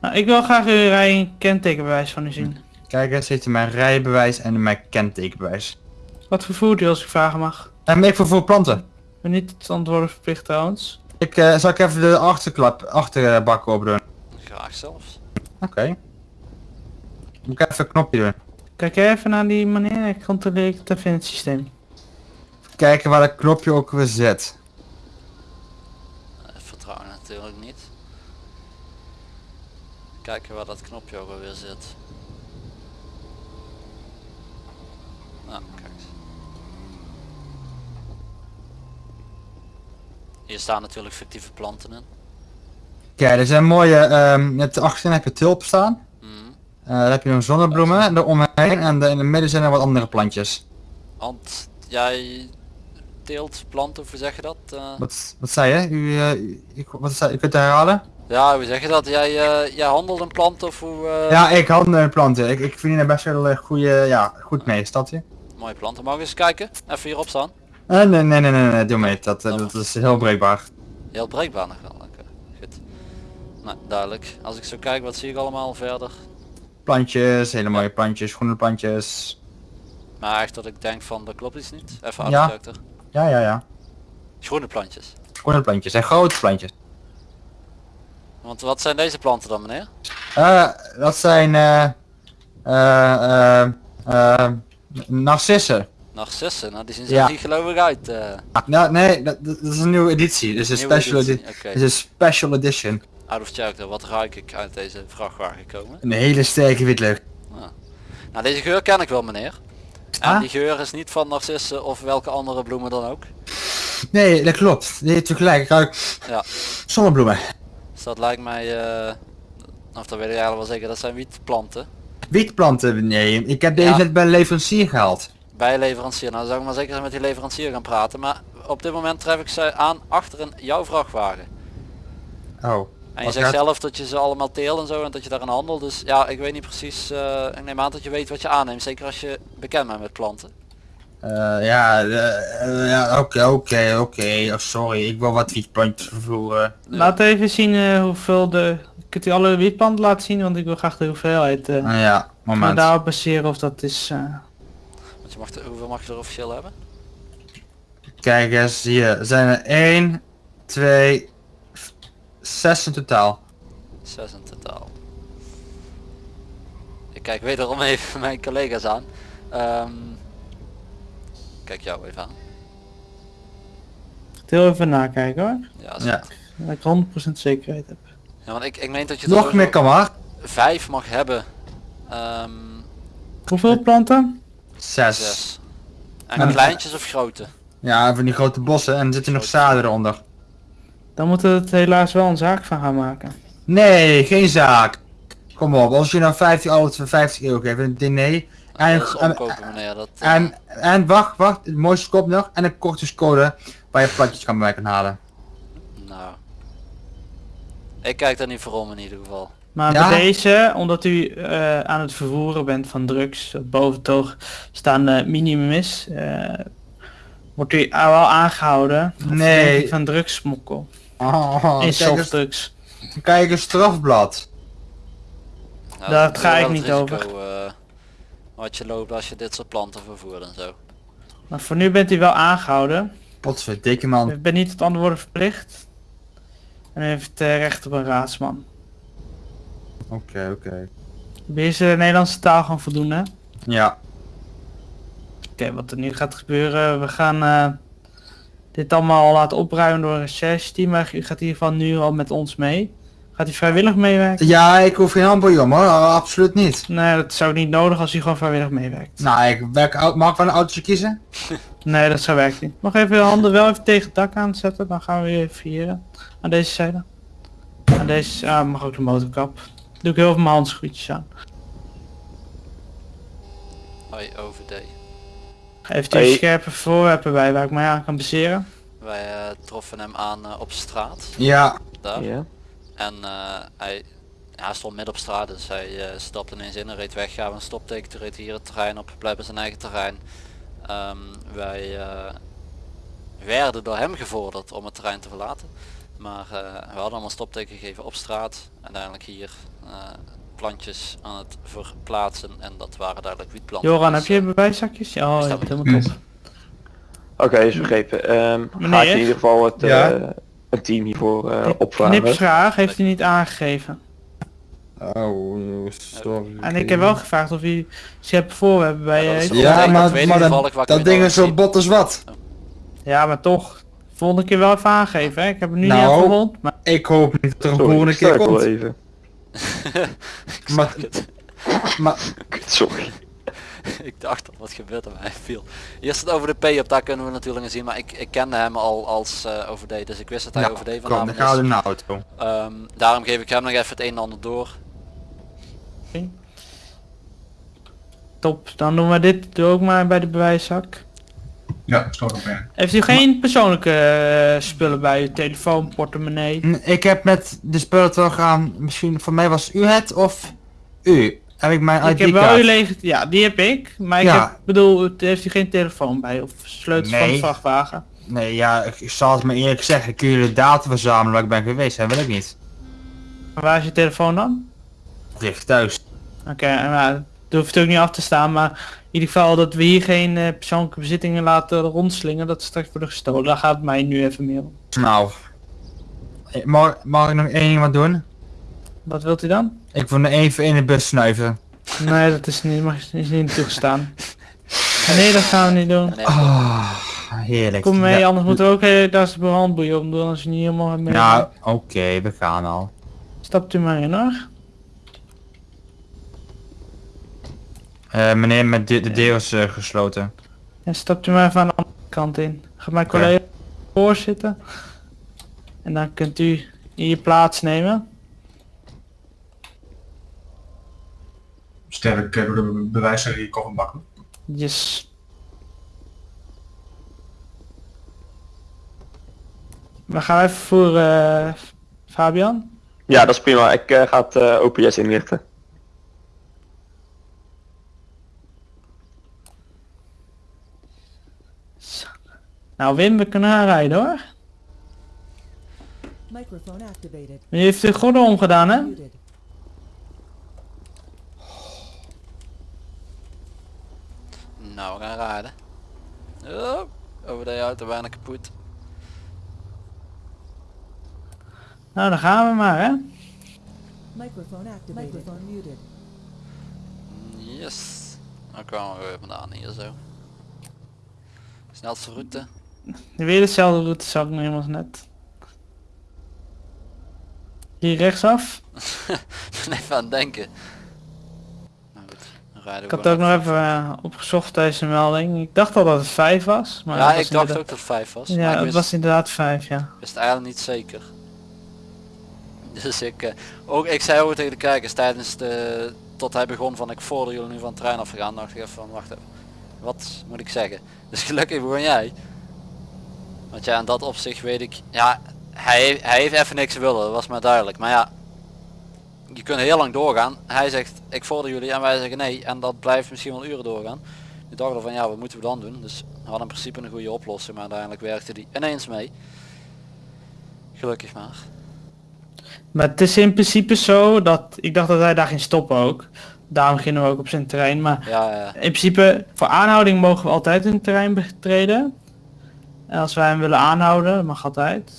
Nou, ik wil graag uw rij kentekenbewijs van u zien. Kijk, eens heeft hij mijn rijbewijs en mijn kentekenbewijs. Wat voor voert u als ik vragen mag? En ik vervoer planten. Ik ben niet het antwoorden verplicht trouwens. Ik eh, zal ik even de achterklap, achterbak open doen. Graag zelfs. Oké. Moet ik even een knopje doen. Kijk even naar die manier, ik controleer het even in het systeem. Kijken waar dat knopje ook weer zit. Eh, Vertrouwen natuurlijk niet. Kijken waar dat knopje ook alweer zit. Nou, kijk. Hier staan natuurlijk fictieve planten in. Kijk, er zijn mooie, ehm net achterin heb je tulpen staan. Mhm. Eh dan heb je nog zonnebloemen eromheen en de- in het midden zijn er wat andere plantjes. Want jij teelt planten, of hoe zeg je dat? Eh, Wat, wat zei je? U, eh, u- ik, wat zei, u kunt het herhalen? Ja, hoe zeg je dat? Jij, eh, jij handelt in planten of hoe... eh, Ja, ik handel in planten. Ik, ik verdien er best wel een goede, ja, goed mee, hier? Mooie planten. Mag ik eens kijken? Even hierop staan. Eh, nee, nee, nee, nee, nee, doe mee. Dat, eh, dat is heel breekbaar. Heel breekbaar nog wel. Oké, goed. Nou, duidelijk. Als ik zo kijk, wat zie ik allemaal verder? Plantjes, hele mooie plantjes, groene plantjes. Maar echt dat ik denk van, dat klopt iets niet. Even Ja. Ja, ja, ja. Groene plantjes. Groene plantjes en grote plantjes. Want wat zijn deze planten dan meneer? Eh, dat zijn eh eh eh narcissen. Narcissen, nou die zien er Ja. niet gelovig uit. eh. Nou, nee, dat, dat is een nieuwe editie. Dus een Nieuwe special editie, oké. is een special edition. Out of character, wat ruik ik uit deze vrachtwagen komen? Een hele sterke witlucht. Nou deze geur ken ik wel meneer. En Ah? die geur is niet van narcissen of welke andere bloemen dan ook. Nee, dat klopt. Nee, hebt u gelijk. Ik ruik Ja. zonnebloemen. Dus dat lijkt mij, eh, of dat weet ik eigenlijk wel zeker, dat zijn wietplanten. Wietplanten, nee. Ik heb deze Ja. net bij een leverancier gehaald. Bij leverancier. Nou zou ik maar zeker met die leverancier gaan praten. Maar op dit moment tref ik ze aan achter in jouw vrachtwagen. Oh. En je zegt gaat- zelf dat je ze allemaal teelt en zo en dat je daaraan handelt. Dus ja, ik weet niet precies. eh, ik neem aan dat je weet wat je aanneemt. Zeker als je bekend bent met planten. Eh, ja, eh, ja, oké, oké, oké. Oh, sorry, ik wil wat wietplantjes vervoeren. Laat even zien eh, hoeveel de... Kunt u alle wietplanten laten zien, want ik wil graag de hoeveelheid. eh Ah, ja, maar moment. daarop baseren of dat is... eh, Want je mag er- hoeveel mag je er officieel hebben? Kijk eens, hier zijn er 1, 2, 6 in totaal. Zes in totaal. Ik kijk wederom even mijn collega's aan. Ehm, kijk jou even aan. heel even nakijken hoor. Ja. Dat ik 100% zekerheid heb. ja want ik, ik meen dat je Nog meer kan maar. vijf mag hebben. Ehm Hoeveel planten? 6. zes. En En- kleintjes of grote? Ja, van die grote bossen en er zitten nog zaden eronder. Dan moeten we het helaas wel een zaak van gaan maken. Nee, geen zaak. Kom op, als je nou 50 auto's voor 50 euro geeft, een diner. En, dat is en, omkopen meneer. Dat, eh, en, en wacht, wacht, het mooiste kop nog. En een kortingscode waar je platjes kan bij kan halen. Nou. Ik kijk daar niet voor om in ieder geval. Maar Ja. bij deze, omdat u eh, aan het vervoeren bent van drugs, boven oog staan eh, minimum is, eh, wordt u wel aangehouden Nee. van drugssmokkel. Oh, in softdrugs. kijk eens strafblad. Nou, Daar dat ga ik niet risico, eh, wat je loopt als je dit soort planten vervoert en zo. Maar voor nu bent u wel aangehouden. Potverdikke man. U bent niet tot antwoorden verplicht. En u heeft eh, recht op een raadsman. Oké, oké. Beheers de Nederlandse taal gewoon voldoende. hè? Ja. Oké, wat er nu gaat gebeuren, we gaan eh, dit allemaal laten opruimen door een recherche team. Maar u gaat in ieder geval nu al met ons mee. Gaat u vrijwillig meewerken? Ja, ik hoef geen handboeien hoor, absoluut niet. Nee, dat zou niet nodig als u gewoon vrijwillig meewerkt. Nou, ik werk, mag ik wel een autootje kiezen? Nee, dat zou werken niet. Mag even uw handen wel even tegen het dak aanzetten, dan gaan we weer vieren. Aan deze zijde. Aan deze, ah, mag ook de motorkap. Doe ik heel veel mijn handschoentjes aan. Hoi. Heeft u Hey. scherpe voorwerpen bij waar ik mij aan kan baseren? Wij eh, troffen hem aan eh, op straat. Ja. Daar. Ja. En eh, hij, ja, hij stond midden op straat, dus hij eh, stapte ineens in en reed weg. Gaven een stopteken, toen reed hier het terrein op, blijft op zijn eigen terrein. Ehm, wij eh, werden door hem gevorderd om het terrein te verlaten. Maar eh, we hadden allemaal stopteken gegeven op straat. Uiteindelijk hier eh, plantjes aan het verplaatsen en dat waren duidelijk wietplanten. Joran, Dus, heb je eh, bewijszakjes? Ja, oh, je hebt helemaal top. Oké, is begrepen. Ehm ga ik Meneer? in ieder geval het, Ja? Een team hiervoor eh opvragen. Knipsvraag heeft u niet aangegeven. Oh, sorry. En ik heb wel gevraagd of hij ze hebben voor hebben bij Ja, maar, maar toevallig dat, ding in is zo bot als wat. Ja, maar toch. Volgende keer wel even aangeven. Hè? Ik heb hem nu Nou. niet afgerond. Maar Ik hoop niet dat er een volgende ik keer komt. even. Maar, maar Sorry. ik dacht dat wat gebeurt er mij viel. Hier staat over de P op, daar kunnen we natuurlijk zien, maar ik, ik kende hem al als eh OVD, dus ik wist dat hij OVD kom, vandaan dan is. in de auto. Ehm, daarom geef ik hem nog even het een en ander door. top. Dan doen we dit doe ook maar bij de bewijszak. Ja, stoot op. Heeft u geen persoonlijke eh, spullen bij u? Telefoon, portemonnee? Ik heb met de spullen teruggegaan, misschien voor mij was u het of u. Heb ik mijn Ik heb wel uw lege... Ja, die heb ik. Maar ik heb, bedoel, heeft u geen telefoon bij? Of sleutels van de vrachtwagen? Nee, ja, ik, zal het me eerlijk zeggen, kun je de data verzamelen waar ik ben geweest, dat wil ik niet. Maar waar is je telefoon dan? Ligt thuis. Oké, en nou, dat hoeft ook niet af te staan, maar in ieder geval dat we hier geen eh, persoonlijke bezittingen laten rondslingen, dat straks worden gestolen. Daar gaat het mij nu even meer om. Nou, mag, mag ik nog één ding wat doen? Wat wilt u dan? Ik wil nog even in de bus snuiven. Nee, dat is niet, mag, is niet toegestaan. Nee, dat gaan we niet doen. Ah, heerlijk. Kom mee, Ja, anders moeten we ook eh, daar is de handboeien om doen als je niet helemaal mee. Nou, oké, we gaan al. Stapt u maar in hoor. Eh, meneer, met de, de deur is eh, gesloten. En stapt u maar even aan de andere kant in. Gaat mijn collega voor zitten. En dan kunt u in je plaats nemen. Sterk eh, door de bewijzer in je koffer bakken. Yes. We gaan even voor eh, Fabian. Ja, dat is prima. Ik eh, ga het eh, OPS inrichten. Nou Wim, we kunnen aanrijden hoor. Microphone activated. U heeft de gordel omgedaan hè? Nou, we gaan rijden. Oh, over de auto bijna kapot. Nou dan gaan we maar hè. Microphone activated. Microphone muted. Yes. Dan kwamen we weer vandaan hier zo. Snelste route. Weer dezelfde route zag ik nog helemaal net. Hier rechtsaf. Ik ben even aan het denken. Rijden Ik had ook nog even eh, opgezocht deze melding. Ik dacht al dat het 5 was. Maar Ja, ik dacht inderdaad- ook dat het 5 was. Ja, ik het was inderdaad 5 ja. wist eigenlijk niet zeker. Dus ik, eh, ook ik zei ook tegen de kijkers tijdens de, tot hij begon van ik voorde jullie nu van het trein afgegaan, dacht ik even van wacht even. Wat moet ik zeggen? Dus gelukkig begon jij. Want ja, in dat opzicht weet ik, ja, hij, hij heeft even niks willen, dat was maar duidelijk. Maar ja, je kunt heel lang doorgaan. Hij zegt ik vorder jullie en wij zeggen nee en dat blijft misschien wel uren doorgaan. Nu dachten we van ja, wat moeten we dan doen? Dus we hadden in principe een goede oplossing, maar uiteindelijk werkte die ineens mee. Gelukkig maar. Maar het is in principe zo dat ik dacht dat hij daar ging stoppen ook. Daarom gingen we ook op zijn terrein. Maar Ja, ja. in principe voor aanhouding mogen we altijd in het terrein betreden. En als wij hem willen aanhouden, dat mag altijd.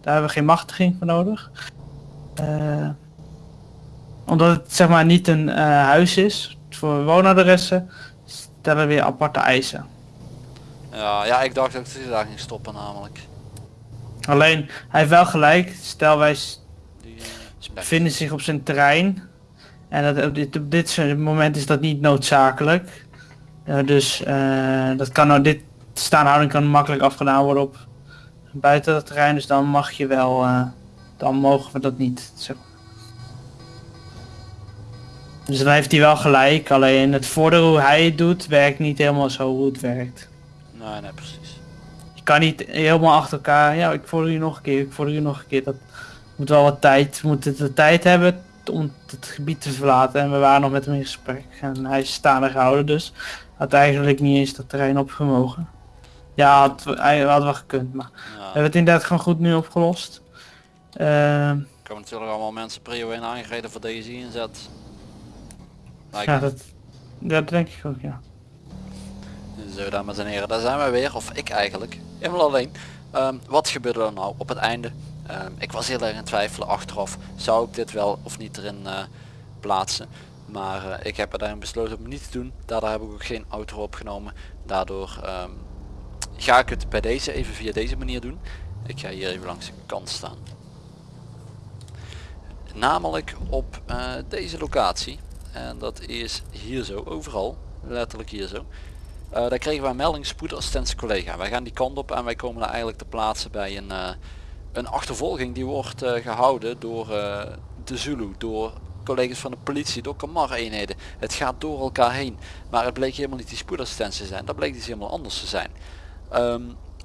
Daar hebben we geen machtiging voor nodig. Eh, omdat het zeg maar niet een eh, huis is voor woonadressen, stellen we weer aparte eisen. Ja, ja, ik dacht dat hij daar ging stoppen namelijk. Alleen, hij heeft wel gelijk. Stel wij Die, Ze bevinden zich op zijn terrein. En dat, op, dit, op dit moment is dat niet noodzakelijk. Eh, dus eh, dat kan nou, dit staanhouding kan makkelijk afgedaan worden op buiten het terrein. Dus dan mag je wel, eh, dan mogen we dat niet. Zeg. Dus dan heeft hij wel gelijk. Alleen het voordeel hoe hij het doet, werkt niet helemaal zo hoe het werkt. nee, nee, precies. Je kan niet helemaal achter elkaar, ja ik vorder je nog een keer, ik vorder je nog een keer. Dat moet wel wat tijd, we moeten de tijd hebben om het gebied te verlaten. En we waren nog met hem in gesprek en hij is staande gehouden, dus had eigenlijk niet eens dat terrein opgemogen. Ja, had, hij had wel gekund, maar we hebben het inderdaad gewoon goed nu opgelost. Ehm, er komen natuurlijk allemaal mensen prio 1 aangereden voor deze inzet. Lijkt ja, me. dat, dat denk ik ook, ja. Zo dames en heren, daar zijn we weer, of ik eigenlijk, helemaal alleen. Ehm, wat gebeurde er nou op het einde? Ehm, ik was heel erg in twijfelen achteraf, zou ik dit wel of niet erin eh, plaatsen. Maar eh, ik heb er daarin besloten om niet te doen. Daardoor heb ik ook geen outro opgenomen. Daardoor ehm, ga ik het bij deze even via deze manier doen. Ik ga hier even langs de kant staan. Namelijk op eh, deze locatie. En dat is hier zo, overal. Letterlijk hier zo. Eh, daar kregen wij een melding spoedassistentie collega. Wij gaan die kant op en wij komen daar eigenlijk te plaatsen bij een, eh, een achtervolging die wordt eh, gehouden door de Zulu, door collega's van de politie, door Kamar eenheden. Het gaat door elkaar heen. Maar het bleek helemaal niet die spoedassistentie te zijn. Dat bleek dus helemaal anders te zijn. Ehm,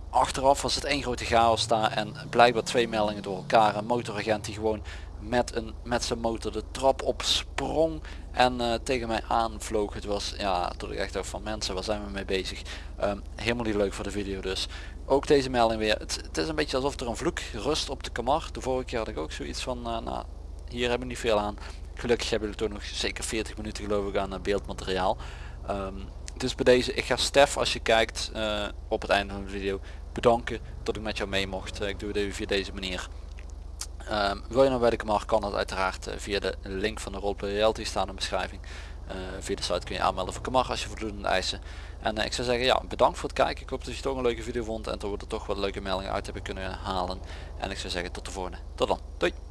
achteraf was het één grote chaos daar en blijkbaar twee meldingen door elkaar. Een motoragent die gewoon met, een, met zijn motor de trap op sprong en eh, tegen mij aanvloog. Het was, ja, toen ik echt dacht van mensen, waar zijn we mee bezig? Ehm, helemaal niet leuk voor de video dus. Ook deze melding weer. Het, het is een beetje alsof er een vloek rust op de kamar. De vorige keer had ik ook zoiets van, eh, nou, hier hebben we niet veel aan. Gelukkig hebben jullie toch nog zeker 40 minuten geloof ik aan beeldmateriaal. Ehm, dus bij deze, ik ga Stef als je kijkt eh, op het einde van de video bedanken dat ik met jou mee mocht. Ik doe het even via deze manier. Ehm, wil je nou Kamar kan dat uiteraard eh, via de link van de Roleplay Reality staan in de beschrijving. Eh, via de site kun je aanmelden voor Kamar als je voldoende eisen. En eh, ik zou zeggen ja, bedankt voor het kijken. Ik hoop dat je toch een leuke video vond en dat we er toch wat leuke meldingen uit hebben kunnen halen. En ik zou zeggen tot de volgende. Tot dan. Doei.